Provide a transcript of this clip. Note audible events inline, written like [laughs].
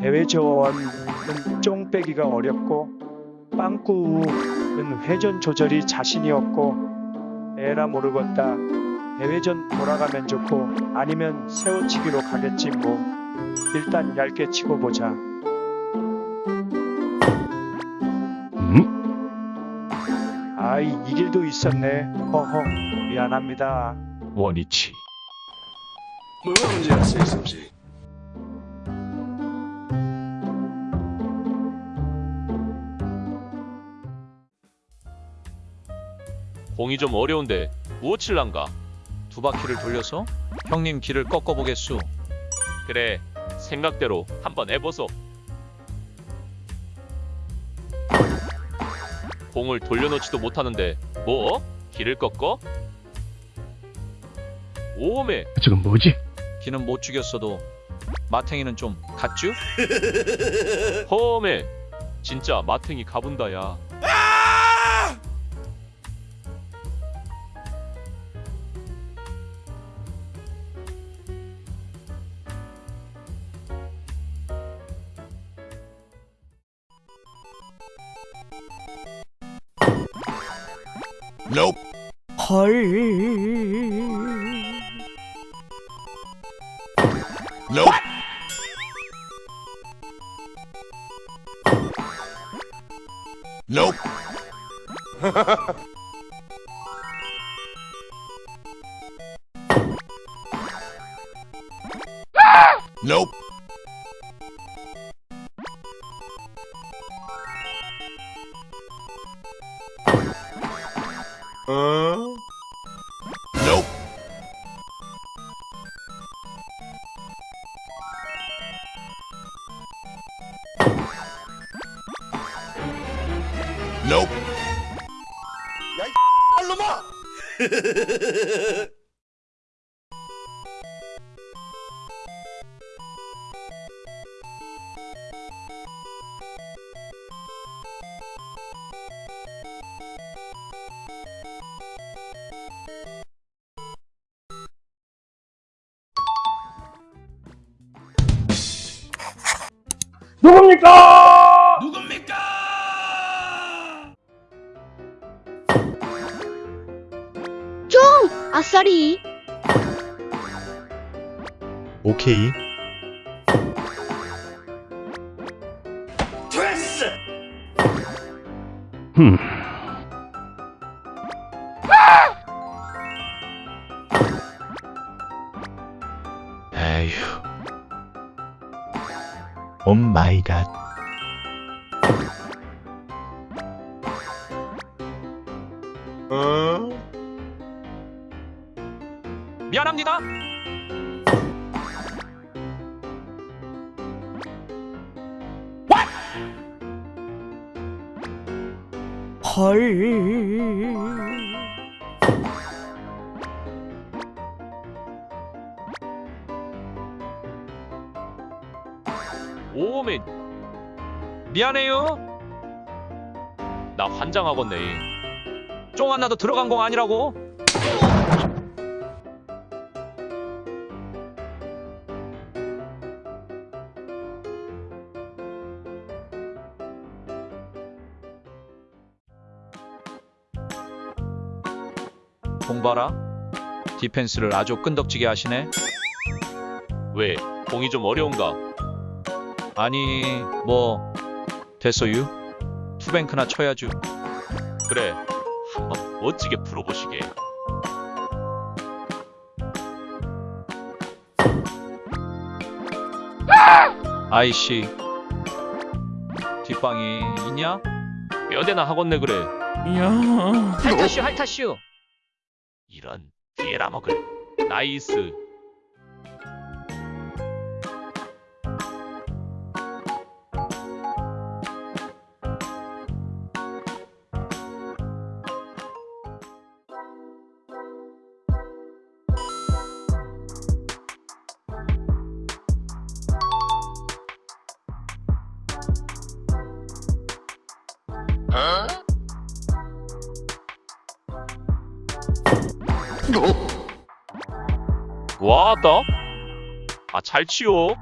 대회저원은 쫑 빼기가 어렵고 빵꾸우는 회전 조절이 자신이 없고 에라 모르겠다. 대회전 돌아가면 좋고 아니면 세워치기로 가겠지 뭐. 일단 얇게 치고 보자. 음? 아이 이 길도 있었네. 허허 미안합니다. 원위치. 뭐가 문제야, 세이섬씨? 공이 좀 어려운데 무엇 칠란가? 두 바퀴를 돌려서 형님 길을 꺾어보겠수. 그래 생각대로 한번 해보소. 공을 돌려놓지도 못하는데 뭐? 길을 꺾어? 오메 저건 뭐지? 기는 못 죽였어도 마탱이는 좀 갔쥬? [laughs] 허메 진짜 마탱이 가본다야. Nope. Nope. [laughs] Nope. nope. Nope. Nope. [laughs] 야, 이 놈아! 아싸리 오케이. 됐어! 흠. 에휴. 오 마이 갓. 미안합니다. 오메 미안해요. 나 환장하겠네. 쫑 하나도 들어간 공 아니라고. 공 봐라. 디펜스를 아주 끈덕지게 하시네. 왜 공이 좀 어려운가? 아니 뭐 됐어유. 투뱅크나 쳐야죠. 그래 한번 멋지게 풀어보시게. 아이씨. 뒷방이 있냐? 몇 대나 하겠네 그래. 할타슈 할타슈. 이런 피에라 먹을. 나이스. 와다. 아 잘 치워.